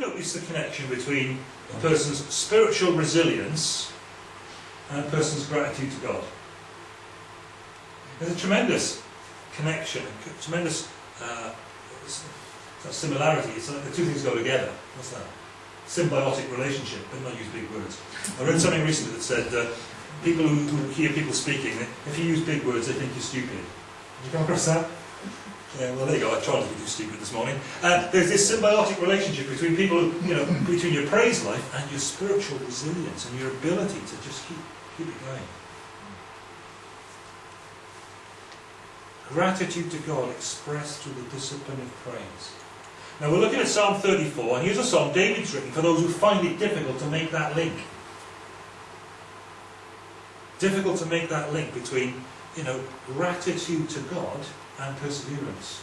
notice the connection between a person's spiritual resilience and a person's gratitude to God? There's a tremendous connection, a tremendous uh, similarity. It's like the two things go together. What's that? Symbiotic relationship, but not use big words. I read something recently that said uh, people who, who hear people speaking, if you use big words, they think you're stupid. Did you come across that? Yeah, well there you go, I tried to be too stupid this morning. Uh, there's this symbiotic relationship between people, you know, between your praise life and your spiritual resilience and your ability to just keep, keep it going. Gratitude to God expressed through the discipline of praise. Now we're looking at Psalm 34, and here's a psalm David's written for those who find it difficult to make that link. Difficult to make that link between, you know, gratitude to God and perseverance.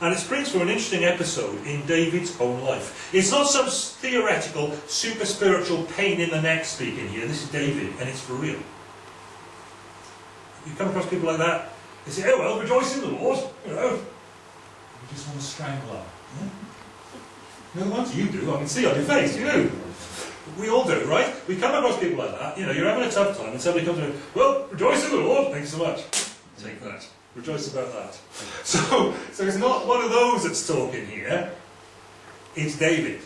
And it springs from an interesting episode in David's own life. It's not some theoretical, super spiritual pain in the neck speaking here. This is David, and it's for real. You come across people like that, they say, oh well, rejoice in the Lord, you know. You just want to strangle them. Yeah? No ones you do, I can see on your face, you do. We all do, right? We come across people like that, you know, you're having a tough time and somebody comes in, well, rejoice in the Lord, thanks so much. Take that. Rejoice about that. So, so it's not one of those that's talking here. It's David.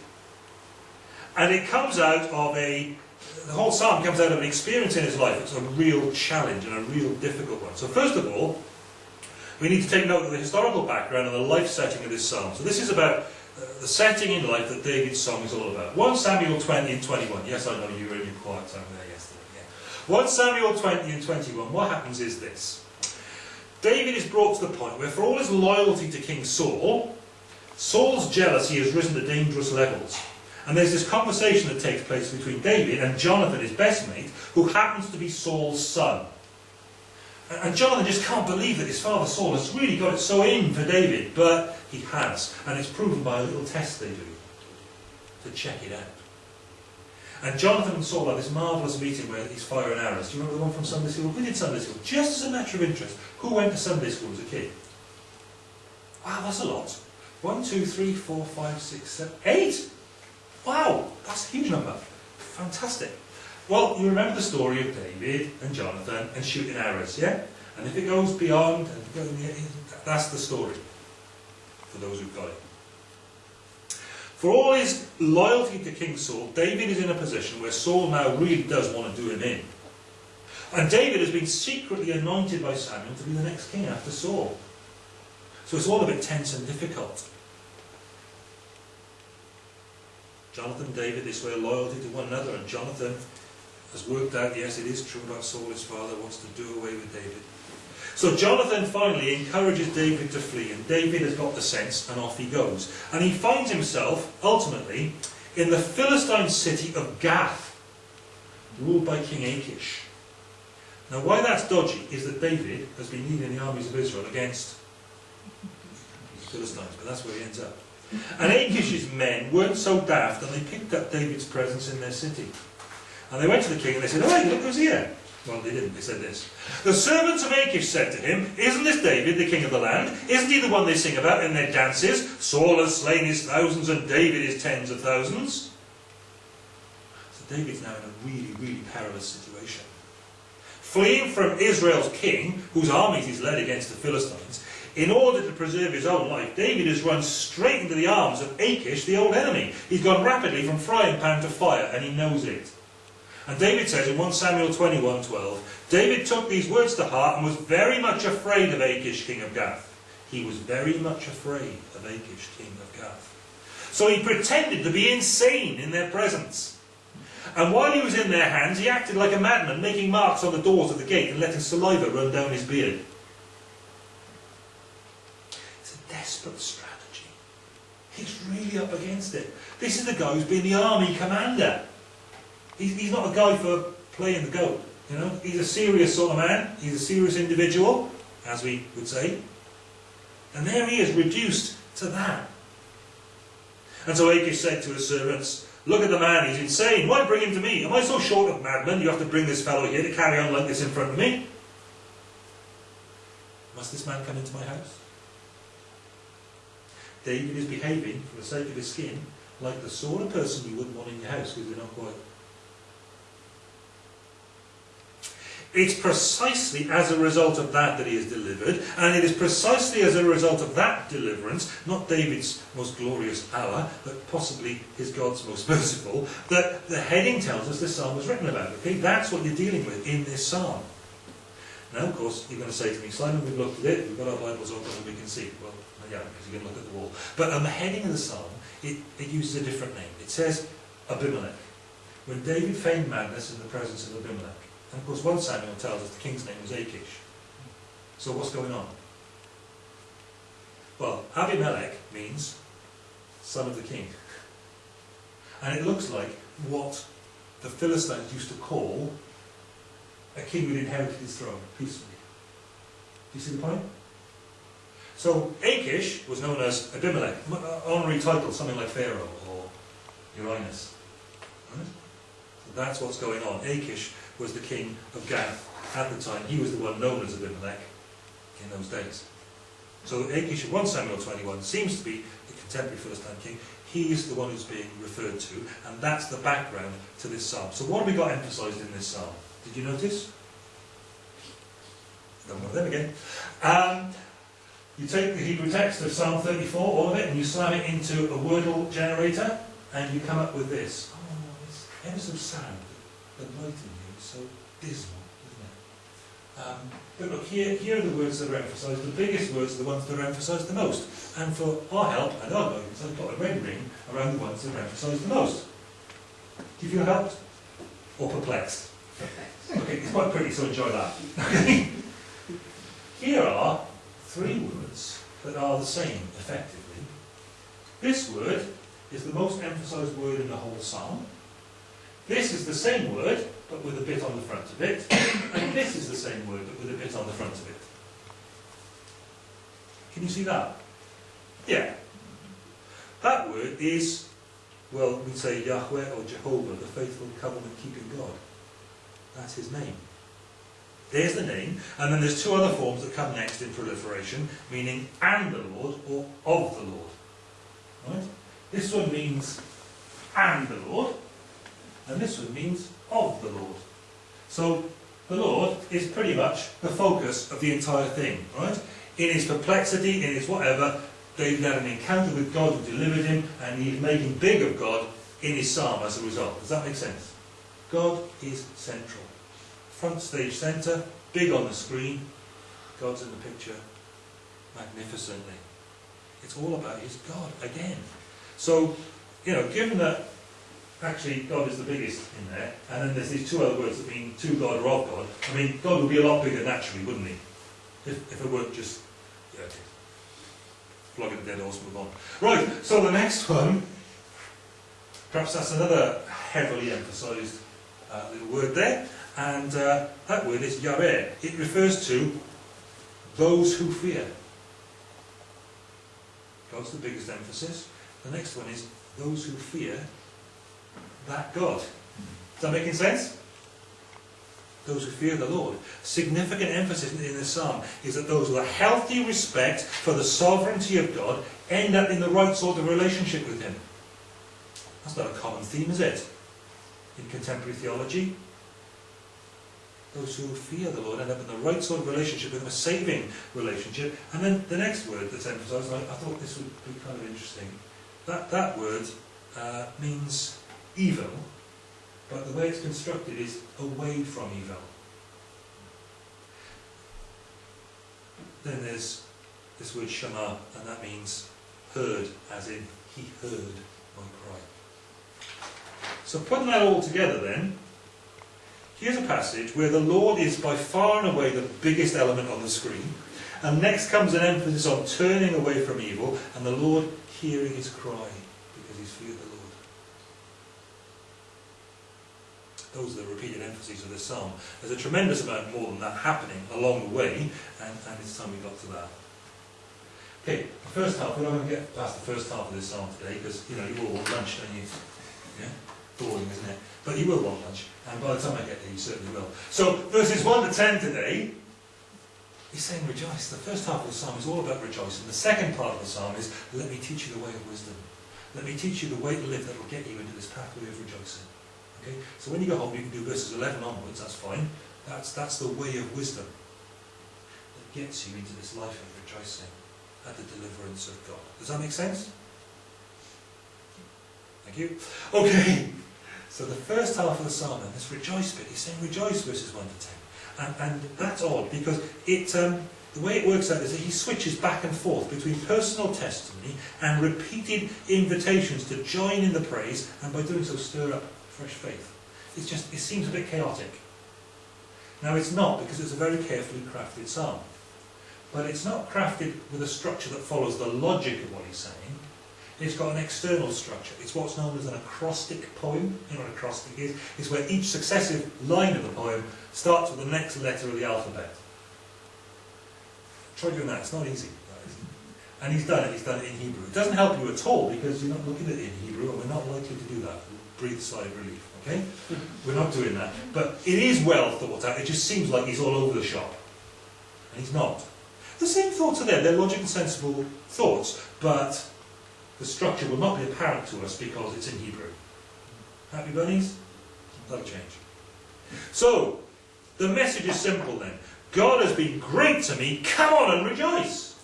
And it comes out of a, the whole psalm comes out of an experience in his life. It's a real challenge and a real difficult one. So first of all, we need to take note of the historical background and the life setting of this psalm. So this is about uh, the setting in life that David's song is all about. 1 Samuel 20 and 21. Yes, I know you were in your quiet time there yesterday. Yeah. 1 Samuel 20 and 21. What happens is this. David is brought to the point where for all his loyalty to King Saul, Saul's jealousy has risen to dangerous levels. And there's this conversation that takes place between David and Jonathan, his best mate, who happens to be Saul's son. And Jonathan just can't believe that his father Saul has really got it so in for David, but he has. And it's proven by a little test they do to check it out. And Jonathan and Saul have this marvellous meeting where he's firing arrows. Do you remember the one from Sunday school? We did Sunday school. Just as a matter of interest, who went to Sunday school as a kid? Wow, that's a lot. One, two, three, four, five, six, seven, eight! Wow, that's a huge number. Fantastic. Well, you remember the story of David and Jonathan and shooting arrows, yeah? And if it goes beyond, that's the story for those who've got it. For all his loyalty to King Saul, David is in a position where Saul now really does want to do him in. And David has been secretly anointed by Samuel to be the next king after Saul. So it's all a bit tense and difficult. Jonathan and David, this way, loyalty to one another, and Jonathan has worked out, yes, it is true about Saul, his father, wants to do away with David. So Jonathan finally encourages David to flee, and David has got the sense, and off he goes. And he finds himself, ultimately, in the Philistine city of Gath, ruled by King Achish. Now why that's dodgy is that David has been leading the armies of Israel against the Philistines, but that's where he ends up. And Achish's men weren't so daft and they picked up David's presence in their city. And they went to the king and they said, Oh, hey, look who's here. Well, they didn't. They said this. The servants of Achish said to him, Isn't this David, the king of the land? Isn't he the one they sing about in their dances? Saul has slain his thousands and David his tens of thousands. So David's now in a really, really perilous situation. Fleeing from Israel's king, whose armies he's led against the Philistines, in order to preserve his own life, David has run straight into the arms of Achish, the old enemy. He's gone rapidly from frying pan to fire, and he knows it. And David says in 1 Samuel 21:12, David took these words to heart and was very much afraid of Achish, king of Gath. He was very much afraid of Achish, king of Gath. So he pretended to be insane in their presence. And while he was in their hands, he acted like a madman, making marks on the doors of the gate and letting saliva run down his beard. It's a desperate strategy. He's really up against it. This is the guy who's been the army commander. He's, he's not a guy for playing the goat. You know, he's a serious sort of man. He's a serious individual, as we would say. And there he is, reduced to that. And so Achish said to his servants, Look at the man, he's insane. Why bring him to me? Am I so short of madmen you have to bring this fellow here to carry on like this in front of me? Must this man come into my house? David is behaving, for the sake of his skin, like the sort of person you wouldn't want in your house because they're not quite. It's precisely as a result of that that he is delivered, and it is precisely as a result of that deliverance, not David's most glorious hour, but possibly his God's most merciful, that the heading tells us this psalm was written about. Okay, that's what you're dealing with in this psalm. Now, of course, you're going to say to me, Simon, we've looked at it, we've got our Bibles open and we can see. Well, yeah, because you can look at the wall. But on the heading of the psalm, it, it uses a different name. It says Abimelech. When David feigned madness in the presence of Abimelech. And of course, 1 Samuel tells us the king's name was Achish. So what's going on? Well, Abimelech means son of the king. And it looks like what the Philistines used to call a king who inherited his throne peacefully. Do you see the point? So Achish was known as Abimelech, uh, honorary title, something like Pharaoh or Uranus. Right? That's what's going on. Achish was the king of Gath at the time. He was the one known as Abimelech in those days. So Achish of 1 Samuel 21 seems to be the contemporary Philistine king. He's the one who's being referred to, and that's the background to this psalm. So what have we got emphasised in this psalm? Did you notice? Done one of them again. Um, you take the Hebrew text of Psalm 34, all of it, and you slam it into a Wordle generator, and you come up with this. Ever so sad. In here is so dismal, isn't it? Um, but look, here, here are the words that are emphasised. The biggest words are the ones that are emphasised the most. And for our help and our guidance, I've got a red ring around the ones that are emphasised the most. Do you feel helped? Or perplexed? Okay, it's quite pretty, so enjoy that. Here are three words that are the same, effectively. This word is the most emphasised word in the whole psalm. This is the same word, but with a bit on the front of it. And this is the same word, but with a bit on the front of it. Can you see that? Yeah. That word is, well, we say Yahweh or Jehovah, the faithful covenant-keeping God. That's his name. There's the name, and then there's two other forms that come next in proliferation, meaning and the Lord or of the Lord. Right? This one means and the Lord, and this one means of the Lord. So the Lord is pretty much the focus of the entire thing, right? In his perplexity, in his whatever, David had an encounter with God who delivered him, and he's making big of God in his psalm as a result. Does that make sense? God is central front stage centre, big on the screen, God's in the picture magnificently. It's all about his God again. So, you know, given that actually God is the biggest in there, and then there's these two other words that mean to God or of God, I mean, God would be a lot bigger naturally, wouldn't he? If, if it weren't just, yeah, okay. Flogging the dead horse, move on. Right, so the next one, perhaps that's another heavily emphasised uh, little word there. And uh, that word is Yareh. It refers to those who fear. God's the biggest emphasis. The next one is those who fear that God. Is that making sense? Those who fear the Lord. Significant emphasis in this psalm is that those with a healthy respect for the sovereignty of God end up in the right sort of relationship with Him. That's not a common theme, is it? In contemporary theology, those who fear the Lord end up in the right sort of relationship with Him, a saving relationship. And then the next word that's emphasised, I, I thought this would be kind of interesting. That, that word uh, means evil, but the way it's constructed is away from evil. Then there's this word shama, and that means heard, as in he heard my cry. So putting that all together then, Here's a passage where the Lord is by far and away the biggest element on the screen. And next comes an emphasis on turning away from evil and the Lord hearing his cry because he's feared the Lord. Those are the repeated emphases of this psalm. There's a tremendous amount more than that happening along the way, and, and it's time we got to that. Okay, the first half, we're not going to get past the first half of this psalm today because, you know, you all want lunch, don't you? Yeah? Boring, isn't it? But you will want lunch. And by the time I get there, you certainly will. So, verses 1 to 10 today He's saying rejoice. The first half of the psalm is all about rejoicing. The second part of the psalm is, let me teach you the way of wisdom. Let me teach you the way to live that will get you into this pathway of rejoicing. Okay? So when you go home, you can do verses 11 onwards, that's fine. That's, that's the way of wisdom that gets you into this life of rejoicing at the deliverance of God. Does that make sense? Thank you. Okay. So the first half of the psalm, this rejoice bit, he's saying rejoice verses 1 to 10. And, and that's odd because it, um, the way it works out is that he switches back and forth between personal testimony and repeated invitations to join in the praise and by doing so stir up fresh faith. It's just, it seems a bit chaotic. Now it's not because it's a very carefully crafted psalm. But it's not crafted with a structure that follows the logic of what he's saying. It's got an external structure. It's what's known as an acrostic poem. You know what acrostic is? It's where each successive line of the poem starts with the next letter of the alphabet. Try doing that. It's not easy. And he's done it. He's done it in Hebrew. It doesn't help you at all because you're not looking at it in Hebrew and we're not likely to do that. Breathe a sigh of relief. Okay? We're not doing that. But it is well thought out. It just seems like he's all over the shop. And he's not. The same thoughts are there. They're logical, sensible thoughts. But the structure will not be apparent to us because it's in Hebrew. Happy bunnies? That'll change. So, the message is simple then. God has been great to me, come on and rejoice!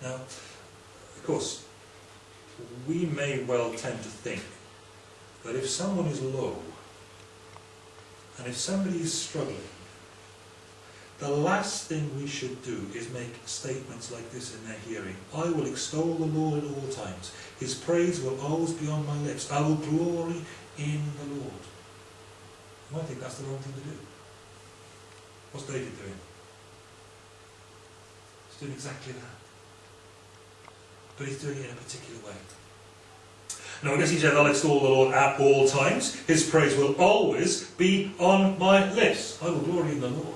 Now, of course, we may well tend to think that if someone is low, and if somebody is struggling, the last thing we should do is make statements like this in their hearing. I will extol the Lord at all times. His praise will always be on my lips. I will glory in the Lord. You might think that's the wrong thing to do. What's David doing? He's doing exactly that. But he's doing it in a particular way. Notice he said, I'll extol the Lord at all times. His praise will always be on my lips. I will glory in the Lord.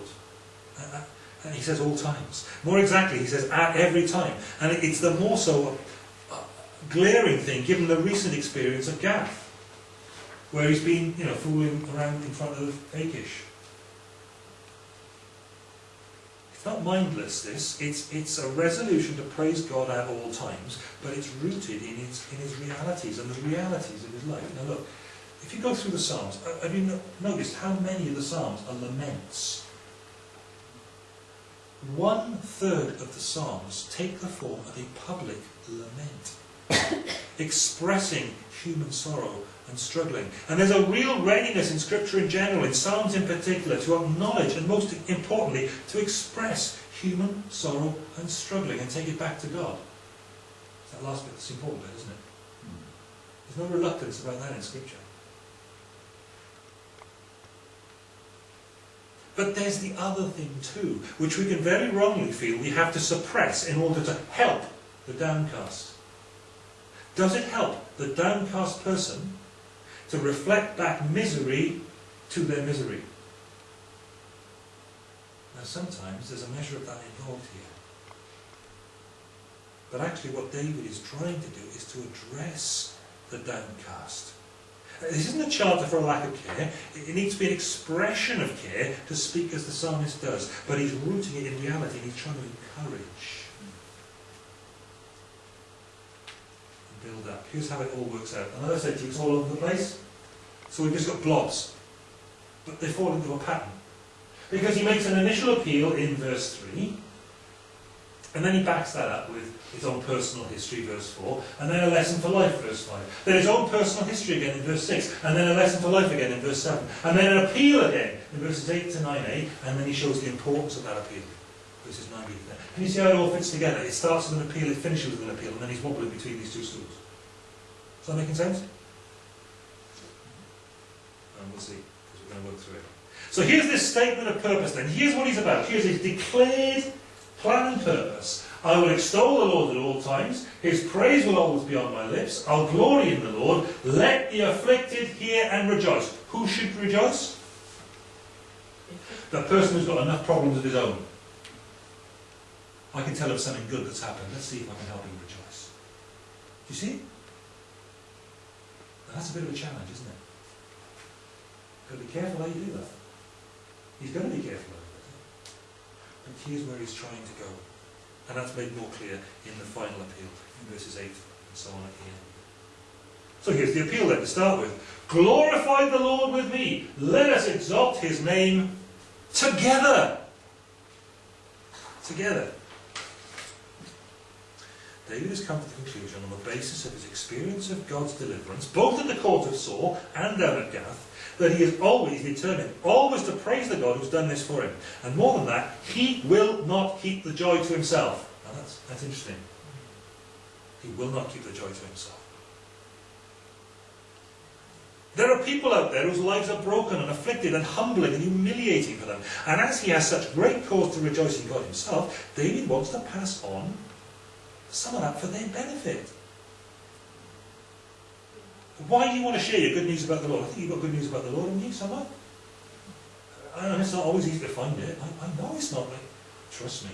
And he says all times. More exactly, he says at every time. And it's the more so uh, glaring thing, given the recent experience of Gath, where he's been, you know, fooling around in front of Achish. It's not mindless, this. It's, it's a resolution to praise God at all times, but it's rooted in his, in his realities and the realities of his life. Now look, if you go through the Psalms, uh, have you noticed how many of the Psalms are laments? One third of the Psalms take the form of a public lament, expressing human sorrow and struggling. And there's a real readiness in Scripture in general, in Psalms in particular, to acknowledge and most importantly, to express human sorrow and struggling and take it back to God. That last bit that's important bit, isn't it? There's no reluctance about that in Scripture. But there's the other thing too, which we can very wrongly feel we have to suppress in order to help the downcast. Does it help the downcast person to reflect back misery to their misery? Now sometimes there's a measure of that involved here. But actually what David is trying to do is to address the downcast this isn't a charter for a lack of care. It needs to be an expression of care to speak as the psalmist does. But he's rooting it in reality and he's trying to encourage. Build up. Here's how it all works out. And as I said to you, it's all over the place. So we've just got blobs. But they fall into a pattern. Because he makes an initial appeal in verse 3. And then he backs that up with his own personal history, verse 4, and then a lesson for life, verse 5. Then his own personal history again in verse 6, and then a lesson for life again in verse 7. And then an appeal again in verses 8 to 9a, and then he shows the importance of that appeal, 9b to 10. Can you see how it all fits together? It starts with an appeal, it finishes with an appeal, and then he's wobbling between these two stools. Is that making sense? And we'll see, because we're going to work through it. So here's this statement of purpose then. Here's what he's about. Here's his declared plan and purpose. I will extol the Lord at all times. His praise will always be on my lips. I'll glory in the Lord. Let the afflicted hear and rejoice. Who should rejoice? The person who's got enough problems of his own. I can tell him something good that's happened. Let's see if I can help him rejoice. Do you see? Now that's a bit of a challenge, isn't it? You've got to be careful how you do that. He's going to be careful But here's where he's trying to go. And that's made more clear in the final appeal, in verses 8 and so on at the end. So here's the appeal then to start with. Glorify the Lord with me. Let us exalt his name together. Together. David has come to the conclusion on the basis of his experience of God's deliverance, both at the court of Saul and down at Gath, that he is always determined, always to praise the God who's done this for him. And more than that, he will not keep the joy to himself. Now that's, that's interesting. He will not keep the joy to himself. There are people out there whose lives are broken and afflicted and humbling and humiliating for them. And as he has such great cause to rejoice in God himself, David wants to pass on some of that for their benefit. Why do you want to share your good news about the Lord? I think you've got good news about the Lord, haven't you, somewhere? Know it's not always easy to find it. I, I know it's not. Like, trust me.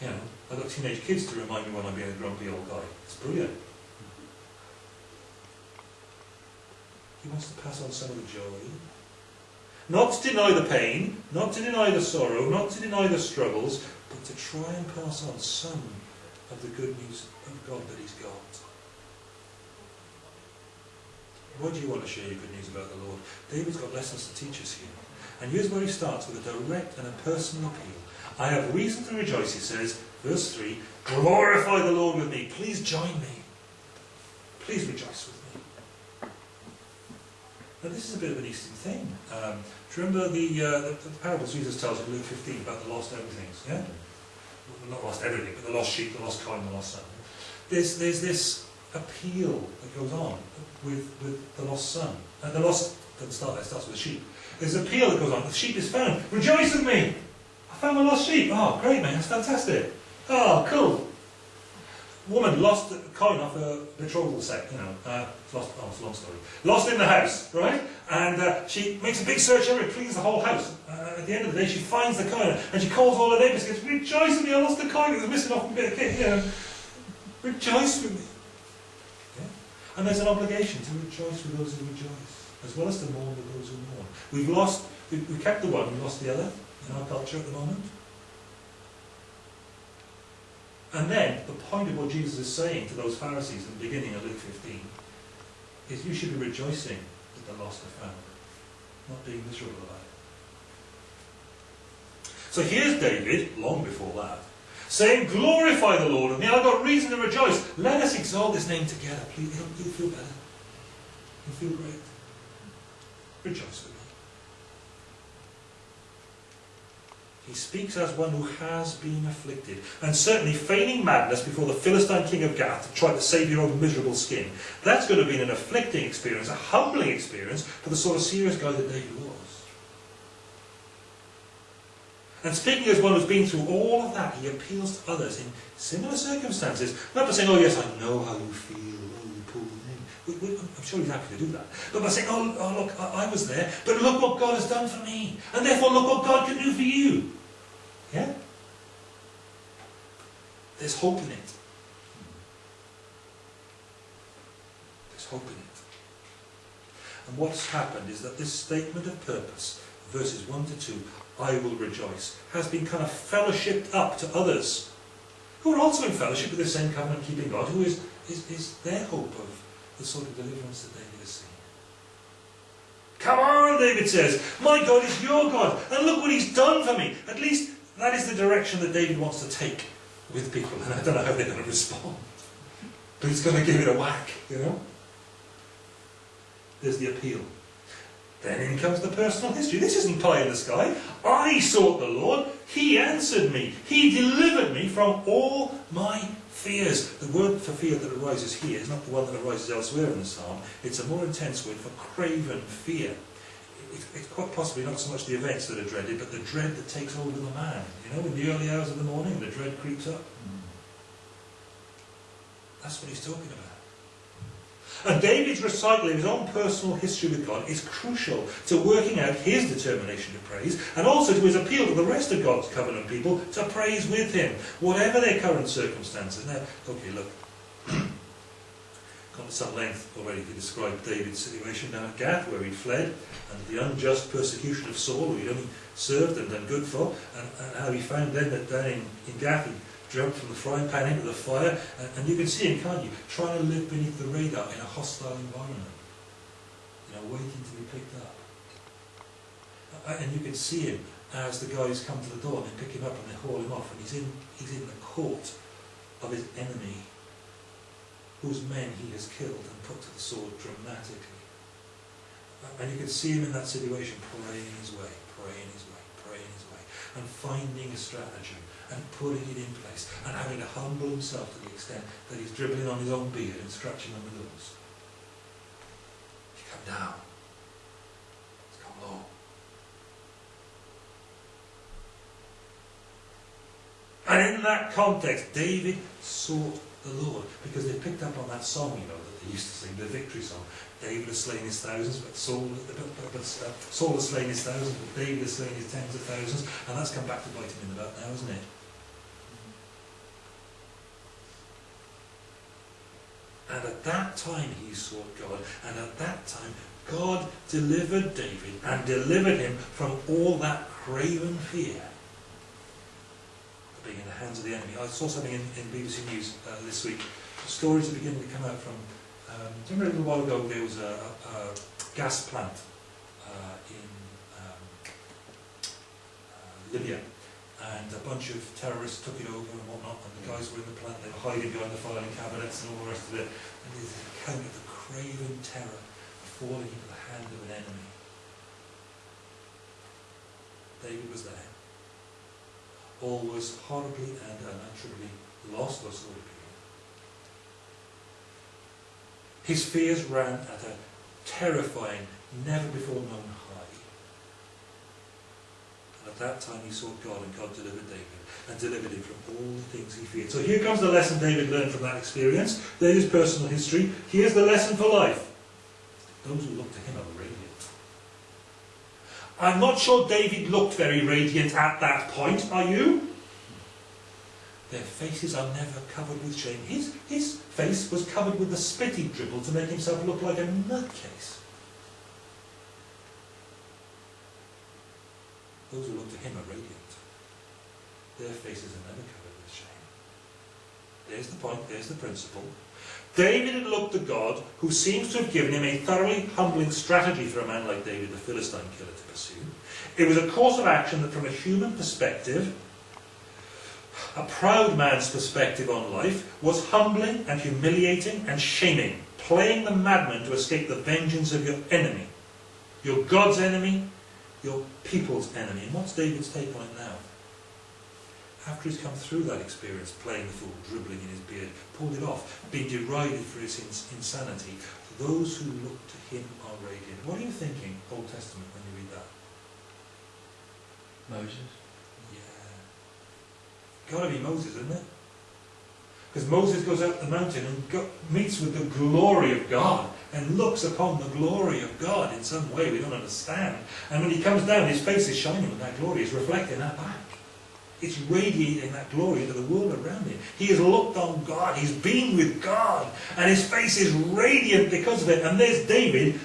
You know, I've got teenage kids to remind me when I'm being a grumpy old guy. It's brilliant. He wants to pass on some of the joy. Not to deny the pain, not to deny the sorrow, not to deny the struggles, but to try and pass on some of the good news of God that he's got. Why do you want to share your good news about the Lord? David's got lessons to teach us here. And here's where he starts with a direct and a personal appeal. I have reason to rejoice, he says, verse 3, glorify the Lord with me. Please join me. Please rejoice with me. Now this is a bit of an Eastern thing. Um, do you remember the, uh, the, the parables Jesus tells in Luke 15 about the lost everythings? Yeah? Not lost everything, but the lost sheep, the lost coin, the lost son. There's, there's this appeal that goes on with, with the lost son. And the lost doesn't start there, it starts with the sheep. There's an appeal that goes on. The sheep is found. Rejoice with me! I found my lost sheep. Oh, great, man. That's fantastic. Oh, cool. Woman lost a coin off her betrothal set, you know. Uh, lost, oh, it's a long story. Lost in the house, right? And uh, she makes a big search everywhere, cleans the whole house. Uh, at the end of the day, she finds the coin and she calls all her neighbours and goes, Rejoice with me, I lost the coin. It was missing off a bit of kit, you know. Rejoice with me. And there's an obligation to rejoice with those who rejoice, as well as to mourn with those who mourn. We've lost, we, we kept the one, we lost the other in our culture at the moment. And then, the point of what Jesus is saying to those Pharisees in the beginning of Luke 15 is you should be rejoicing that the lost are found, not being miserable about it. So here's David, long before that, saying, Glorify the Lord with me, I've got reason to rejoice. Let us exalt his name together, please. You'll feel better. You'll feel great. Rejoice with me. He speaks as one who has been afflicted, and certainly feigning madness before the Philistine king of Gath to try to save your own miserable skin. That's going to be an afflicting experience, a humbling experience for the sort of serious guy that David was. And speaking as one who's been through all of that, he appeals to others in similar circumstances, not by saying, oh yes, I know how you feel, oh you poor thing. I'm sure he's happy to do that. But by saying, oh, oh look, I, I was there, but look what God has done for me. And therefore look what God can do for you. Yeah? There's hope in it. There's hope in it. And what's happened is that this statement of purpose, verses 1 to 2, I will rejoice, has been kind of fellowshipped up to others who are also in fellowship with the same covenant keeping God, who is, is, is their hope of the sort of deliverance that David has seen. Come on, David says, my God is your God, and look what he's done for me. At least that is the direction that David wants to take with people, and I don't know how they're going to respond. But he's going to give it a whack, you know? There's the appeal. Then in comes the personal history. This isn't pie in the sky. I sought the Lord. He answered me. He delivered me from all my fears. The word for fear that arises here is not the one that arises elsewhere in the psalm. It's a more intense word for craven fear it's quite possibly not so much the events that are dreaded, but the dread that takes over the man. You know, in the early hours of the morning, the dread creeps up. Hmm. That's what he's talking about. And David's recital of his own personal history with God is crucial to working out his determination to praise and also to his appeal to the rest of God's covenant people to praise with him, whatever their current circumstances. Now, okay, look. gone to some length already to describe David's situation down at Gath, where he'd fled and the unjust persecution of Saul, who he'd only served and done good for, and, and how he found then that down in, in Gath he jumped from the frying pan into the fire, and, and you can see him, can't you, trying to live beneath the radar in a hostile environment, you know, waiting to be picked up. And you can see him as the guys come to the door and they pick him up and they haul him off, and he's in, he's in the court of his enemy, whose men he has killed and put to the sword dramatically. And you can see him in that situation praying his way, praying his way, praying his way, and finding a stratagem and putting it in place and having to humble himself to the extent that he's dribbling on his own beard and scratching on the nose. You come down. It's come low. And in that context, David sought the Lord because they picked up on that song, you know, that they used to sing, the victory song. David has slain his thousands, but Saul, but, uh, Saul has slain his thousands, but David has slain his tens of thousands, and that's come back to bite him in the butt now, isn't it? And at time he sought God, and at that time God delivered David and delivered him from all that craven fear being in the hands of the enemy. I saw something in, in BBC News uh, this week. Stories are beginning to come out from. Um, do you remember a little while ago there was a, a, a gas plant uh, in um, uh, Libya, and a bunch of terrorists took it over and whatnot, and the guys were in the plant, they were hiding behind the filing cabinets and all the rest of it, and there's an account of the craven terror of falling into the hand of an enemy. David was there. All was horribly and unutterably lost, or so it appeared. His fears ran at a terrifying, never before known high. At that time he sought God, and God delivered David, and delivered him from all the things he feared. So here comes the lesson David learned from that experience. There's personal history. Here's the lesson for life. Those who look to him are radiant. I'm not sure David looked very radiant at that point, are you? Their faces are never covered with shame. His, his face was covered with the spit he dribbled to make himself look like a nutcase. Those who look to him are radiant. Their faces are never covered with shame. There's the point, there's the principle. David had looked to God, who seems to have given him a thoroughly humbling strategy for a man like David, the Philistine killer, to pursue. It was a course of action that, from a human perspective, a proud man's perspective on life, was humbling and humiliating and shaming, playing the madman to escape the vengeance of your enemy, your God's enemy, your people's enemy. And what's David's take on it now? After he's come through that experience, playing the fool, dribbling in his beard, pulled it off, being derided for his ins insanity, those who look to him are radiant. What are you thinking, Old Testament, when you read that? Moses. Yeah. Gotta be Moses, isn't it? Because Moses goes up the mountain and go, meets with the glory of God and looks upon the glory of God in some way we don't understand. And when he comes down, his face is shining with that glory, it's reflecting that back. It's radiating that glory to the world around him. He has looked on God, he's been with God, and his face is radiant because of it. And there's David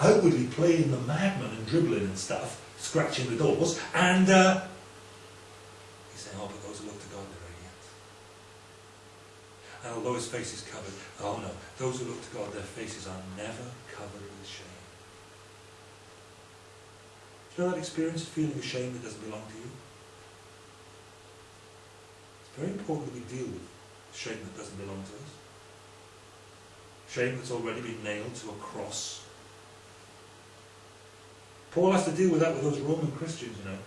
outwardly playing the madman and dribbling and stuff, scratching the doors, and uh, he's saying, Oh, but God, they're radiant. And although his face is covered, oh no, those who look to God, their faces are never covered with shame. Do you know that experience of feeling ashamed that doesn't belong to you? It's very important that we deal with shame that doesn't belong to us. Shame that's already been nailed to a cross. Paul has to deal with that with those Roman Christians, you know.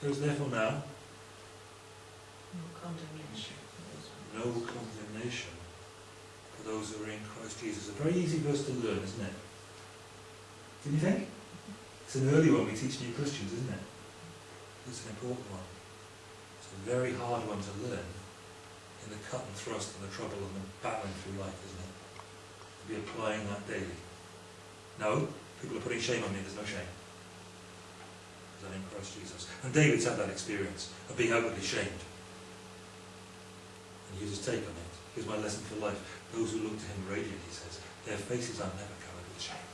There is therefore now No condemnation. no condemnation for those who are in Christ Jesus. A very easy verse to learn, isn't it? Didn't you think? It's an early one we teach new Christians, isn't it? It's an important one. It's a very hard one to learn in the cut and thrust and the trouble and the battling through life, isn't it? To be applying that daily. No, people are putting shame on me, there's no shame. Because I'm in Christ Jesus. And David's had that experience of being outwardly shamed. And was his take on it. Here's my lesson for life. Those who look to him radiant, he says, their faces are never covered with shame.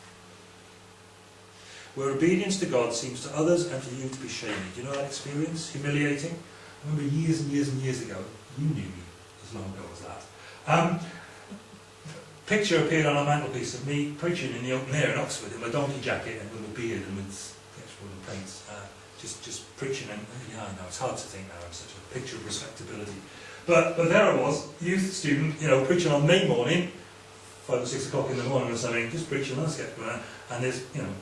Where obedience to God seems to others and to you to be shaming. Do you know that experience? Humiliating? I remember years and years and years ago, you knew me as long ago as that. Um, picture appeared on a mantelpiece of me preaching in the open air in Oxford in my donkey jacket and with a beard and with sketchbook and paints. Uh, just, just preaching and, yeah, I know, it's hard to think now, I'm such a picture of respectability. But, but there I was, youth student, you know, preaching on May morning, five or six o'clock in the morning or something, just preaching a sketchbook, and there's, you know,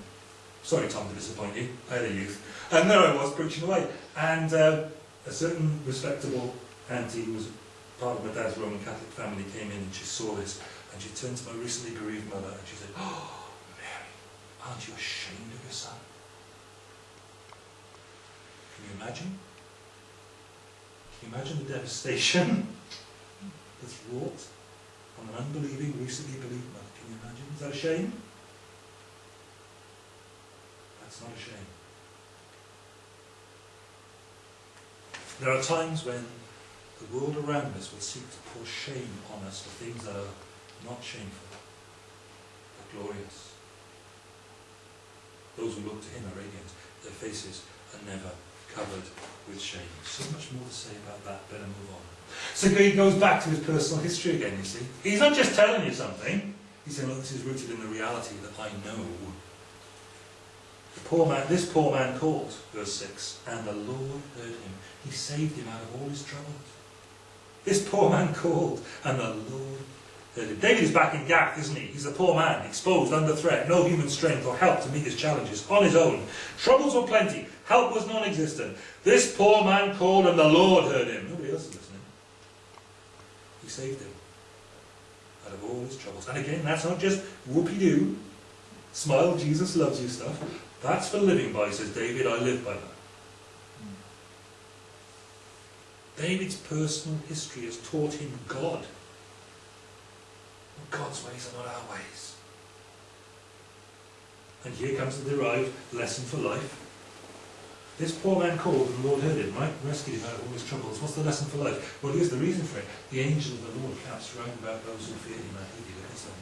sorry Tom to disappoint you, I had a youth, and there I was preaching away, and uh, a certain respectable auntie who was part of my dad's Roman Catholic family came in and she saw this, and she turned to my recently bereaved mother and she said, Oh, Mary, aren't you ashamed of your son? Can you imagine? Imagine the devastation that's wrought on an unbelieving, recently believed mother? Can you imagine? Is that a shame? That's not a shame. There are times when the world around us will seek to pour shame on us for things that are not shameful, but glorious. Those who look to him are radiant. Their faces are never covered with shame. So much more to say about that. Better move on. So he goes back to his personal history again, you see. He's not just telling you something. He's saying, look, this is rooted in the reality that I know. The poor man, this poor man called, verse 6, and the Lord heard him. He saved him out of all his troubles. This poor man called, and the Lord David is back in Gath, isn't he? He's a poor man, exposed, under threat, no human strength or help to meet his challenges, on his own. Troubles were plenty, help was non-existent. This poor man called, and the Lord heard him. Nobody else is listening. He saved him out of all his troubles. And again, that's not just whoopee-doo, smile, Jesus loves you stuff. That's for living by, says David, I live by that. David's personal history has taught him God. God's ways are not our ways. And here comes the derived lesson for life. This poor man called and the Lord heard him, right? Rescued him out of all his troubles. What's the lesson for life? Well, here's the reason for it. The angel of the Lord camps round about those who fear him and he delivers them.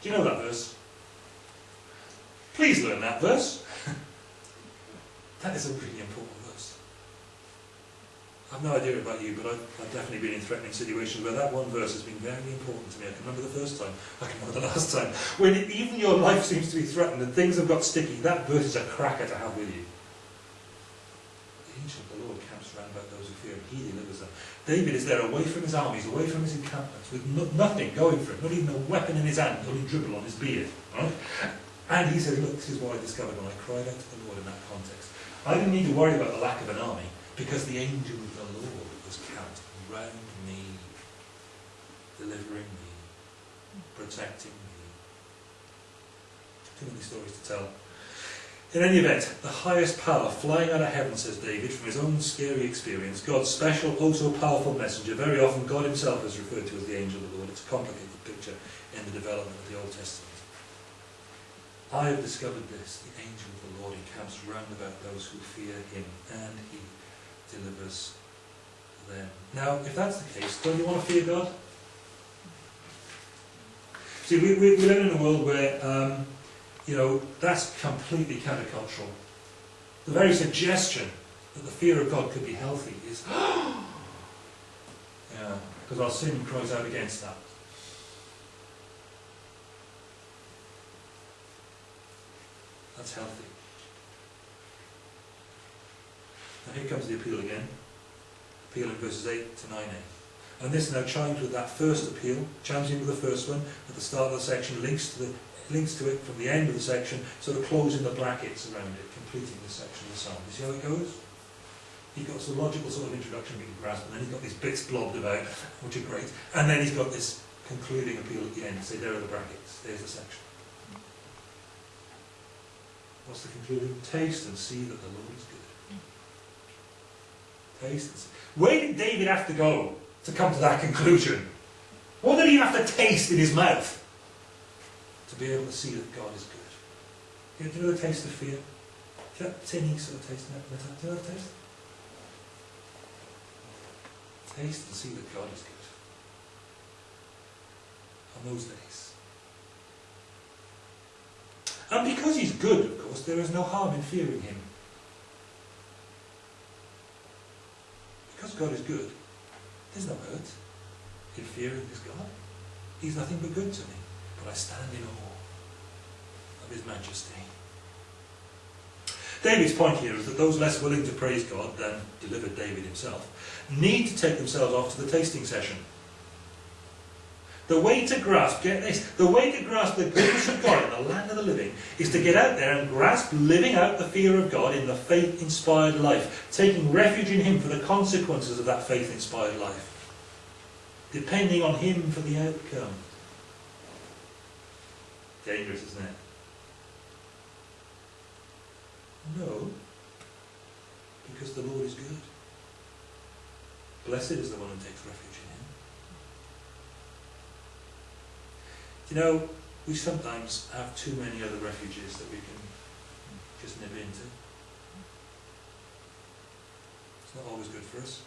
Do you know that verse? Please learn that verse. that is a really important. I've no idea about you, but I've, I've, definitely been in threatening situations where that one verse has been very important to me. I can remember the first time, I can remember the last time. When it, even your life seems to be threatened and things have got sticky, that verse is a cracker to have with you. The angel of the Lord camps around about those who fear him. He delivers them. David is there away from his armies, away from his encampments, with no, nothing going for him, not even a weapon in his hand, only dribble on his beard. Right? And he said, look, this is what I discovered when I cried out to the Lord in that context. I didn't need to worry about the lack of an army because the angel of the Lord was camped round me, delivering me, protecting me. Too many stories to tell. In any event, the highest power flying out of heaven, says David, from his own scary experience, God's special, oh so powerful messenger, very often God himself is referred to as the angel of the Lord. It's a complicated picture in the development of the Old Testament. I have discovered this, the angel of the Lord encamps round about those who fear him, and he delivers them. Now, if that's the case, don't you want to fear God? See, we, we, we live in a world where, um, you know, that's completely countercultural. The very suggestion that the fear of God could be healthy is, yeah, because our sin cries out against that. That's healthy. Here comes the appeal again. Appeal in verses 8 to 9a. And this now chimes with that first appeal, chimes in with the first one at the start of the section, links to the links to it from the end of the section, sort of closing the brackets around it, completing the section of the psalm. You see how it goes? He's got some logical sort of introduction we can grasp, and then he's got these bits blobbed about, which are great, and then he's got this concluding appeal at the end, say there are the brackets, there's the section. What's the conclusion? Taste and see that the Lord is good. Where did David have to go to come to that conclusion? What did he have to taste in his mouth to be able to see that God is good? Do you know the taste of fear? Do you know that tinny sort of taste? Do you know the taste? Taste and see that God is good. on those days. And because he's good, of course, there is no harm in fearing him. Because God is good, there's no hurt in fearing this God. He's nothing but good to me, but I stand in awe of his majesty. David's point here is that those less willing to praise God than delivered David himself need to take themselves off to the tasting session. The way to grasp, get this, the way to grasp the goodness of God in the land of the living is to get out there and grasp living out the fear of God in the faith-inspired life, taking refuge in Him for the consequences of that faith-inspired life, depending on Him for the outcome. Dangerous, isn't it? No, because the Lord is good. Blessed is the one who takes refuge in Him. You know, we sometimes have too many other refuges that we can just nip into. It's not always good for us.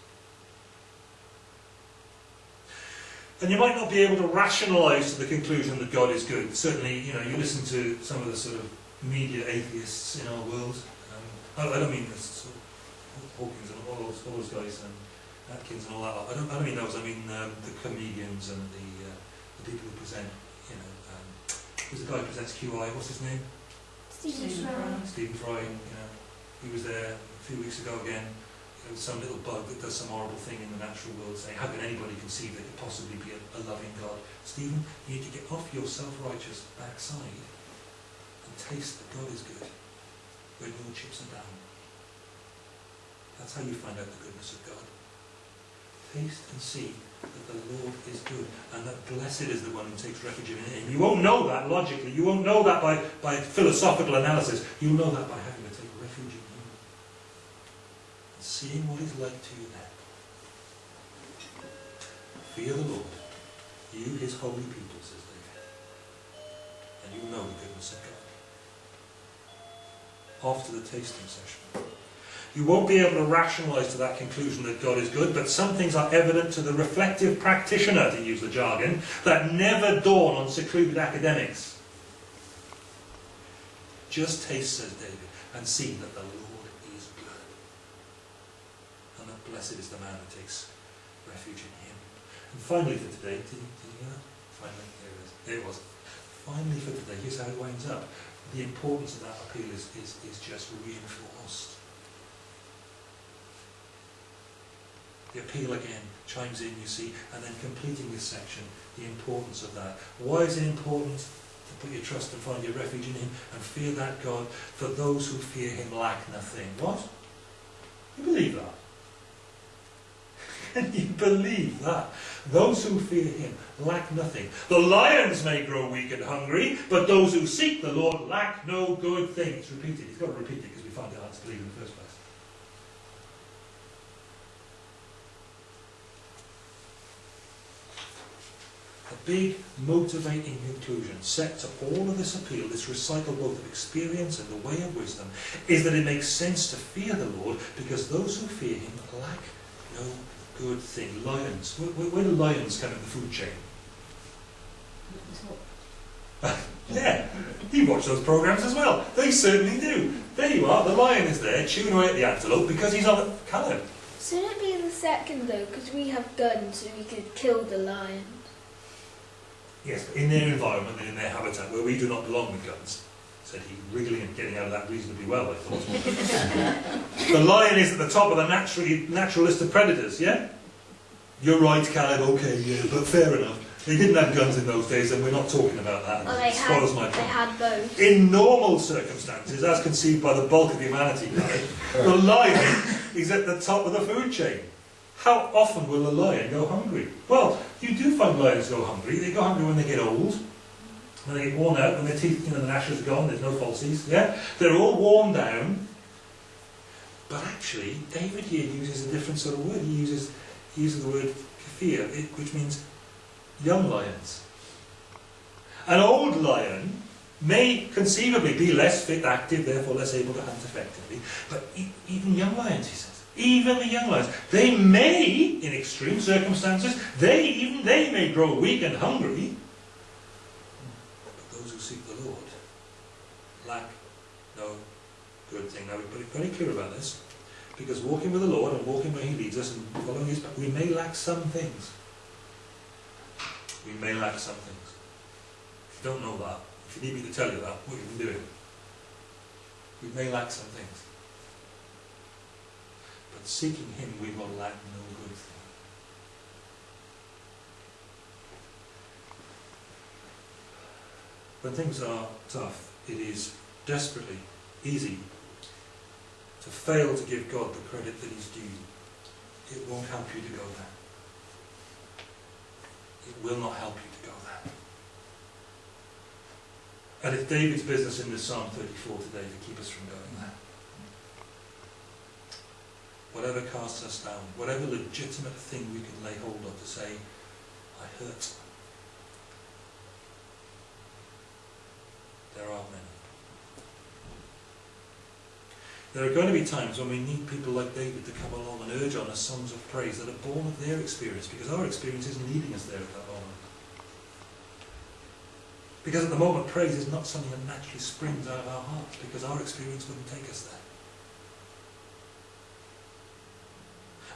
And you might not be able to rationalise to the conclusion that God is good. Certainly, you know, you listen to some of the sort of media atheists in our world. Um, I, I, don't mean this sort of Hawkins and all those, all those guys and Atkins and all that. I don't, I don't mean those. I mean um, the comedians and the, uh, the people who present. You know, um, the guy who presents QI? What's his name? Stephen Fry. Stephen Fry. You know, he was there a few weeks ago again. There was some little bug that does some horrible thing in the natural world, saying, "How can anybody conceive there could possibly be a, a loving God?" Stephen, you need to get off your self-righteous backside and taste that God is good when your chips are down. That's how you find out the goodness of God. Taste and see that the Lord is good and that blessed is the one who takes refuge in him. You won't know that logically. You won't know that by, by philosophical analysis. You'll know that by having to take refuge in him. And seeing what he's like to you then. Fear the Lord, you his holy people, says David. And you'll know the goodness of God after the tasting session. You won't be able to rationalise to that conclusion that God is good, but some things are evident to the reflective practitioner, to use the jargon, that never dawn on secluded academics. Just taste, says David, and see that the Lord is good. And that blessed is the man who takes refuge in him. And finally for today, did did you hear that? Finally, there it is. There it was. Finally for today, here's how it winds up the importance of that appeal is, is, is just reinforced. The appeal again chimes in, you see, and then completing this section, the importance of that. Why is it important to put your trust and find your refuge in Him and fear that God? For those who fear Him lack nothing. What? You believe that? Can you believe that? Those who fear him lack nothing. The lions may grow weak and hungry, but those who seek the Lord lack no good thing. It's repeated. He's got to repeat it because we find it hard to believe in the first place. Big motivating conclusion set to all of this appeal, this recital both of experience and the way of wisdom, is that it makes sense to fear the Lord because those who fear him lack no good thing. Lions. Where, where, where do lions come in the food chain? yeah, you watch those programs as well. They certainly do. There you are, the lion is there chewing away at the antelope because he's on the Callum. Shouldn't it be the second though? Because we have guns, so we could kill the lion. Yes, but in their environment and in their habitat where we do not belong with guns, said he, wriggling and getting out of that reasonably well, I thought. the lion is at the top of the naturally, natural list of predators, yeah? You're right, Caleb, okay, yeah, but fair enough. They didn't have guns in those days, and we're not talking about that. It spoils my they point. In normal circumstances, as conceived by the bulk of humanity, Caleb, the lion is at the top of the food chain. How often will a lion go hungry? Well, you do find lions go hungry. They go hungry when they get old, when they get worn out, when their teeth, you know, the gnashers are gone, there's no falsies, yeah? They're all worn down. But actually, David here uses a different sort of word. He uses, he uses the word kafir, which means young lions. An old lion may conceivably be less fit, active, therefore less able to hunt effectively, but even young lions, he says, even the young lions, they may, in extreme circumstances, they even they may grow weak and hungry, But those who seek the Lord lack no good thing. Now, got very clear about this, because walking with the Lord and walking where He leads us and following His path, we may lack some things. We may lack some things. If you don't know that, if you need me to tell you that, what you've been doing. We may lack some things. Seeking Him, we will lack no good thing. When things are tough, it is desperately easy to fail to give God the credit that He's due. It won't help you to go there. It will not help you to go there. And it's David's business in this Psalm 34 today to keep us from going there. Whatever casts us down, whatever legitimate thing we can lay hold of to say, I hurt. There are many. There are going to be times when we need people like David to come along and urge on us songs of praise that are born of their experience, because our experience isn't leading us there at that moment. Because at the moment, praise is not something that naturally springs out of our hearts, because our experience wouldn't take us there.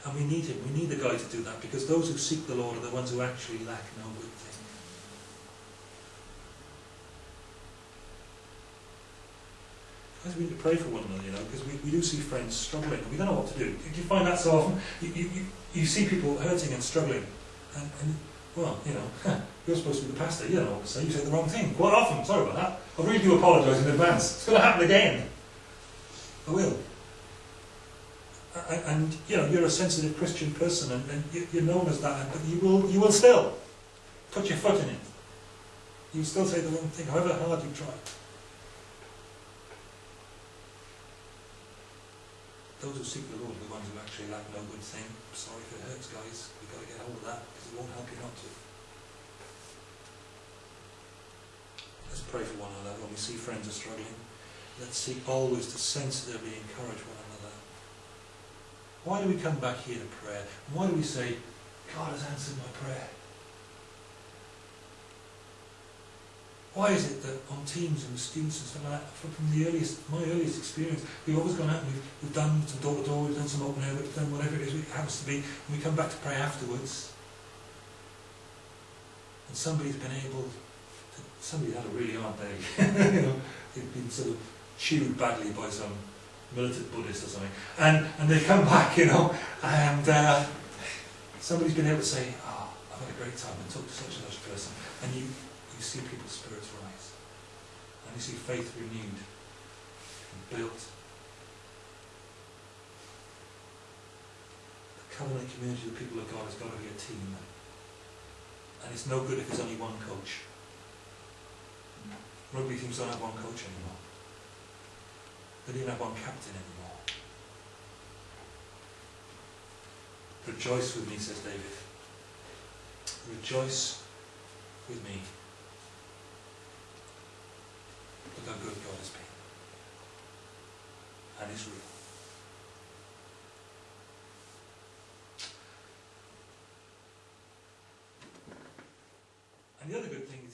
And we need him, we need the guy to do that, because those who seek the Lord are the ones who actually lack no good thing. Guys, we need to pray for one another, you know, because we, we do see friends struggling, and we don't know what to do. Do you find that so often? You, you, you, see people hurting and struggling, and, and well, you know, you're supposed to be the pastor, you don't know what to say, you say the wrong thing. Quite often, sorry about that. I really do apologise in advance. It's going to happen again. I will. And, you know, you're a sensitive Christian person, and, and you, you're known as that, but you will, you will still put your foot in it. You still say the wrong thing, however hard you try. Those who seek the Lord are the ones who actually lack no good thing. Sorry if it hurts, guys. We've got to get hold of that because it won't help you not to. Let's pray for one another when we see friends are struggling. Let's seek always to sensitively encourage one another. Why do we come back here to prayer? Why do we say, God has answered my prayer? Why is it that on teams and students and stuff like that, from the earliest, my earliest experience, we've always gone out and we've, we've done some door to door, we've done some open air, we've done whatever it is it happens to be, and we come back to pray afterwards. And somebody's been able to, somebody's had a really hard day. you know, they've been sort of chewed badly by some militant Buddhist or something. And, and they come back, you know, and uh, somebody's been able to say, oh, I've had a great time and talk to such and such a person. And you, you see people's spirits rise. And you see faith renewed and built. The covenant community of the people of God has got to be a team. And it's no good if there's only one coach. Rugby teams don't have one coach anymore. They don't have one captain anymore. Rejoice with me, says David. Rejoice with me. Look how good God has been. And is real. And the other good thing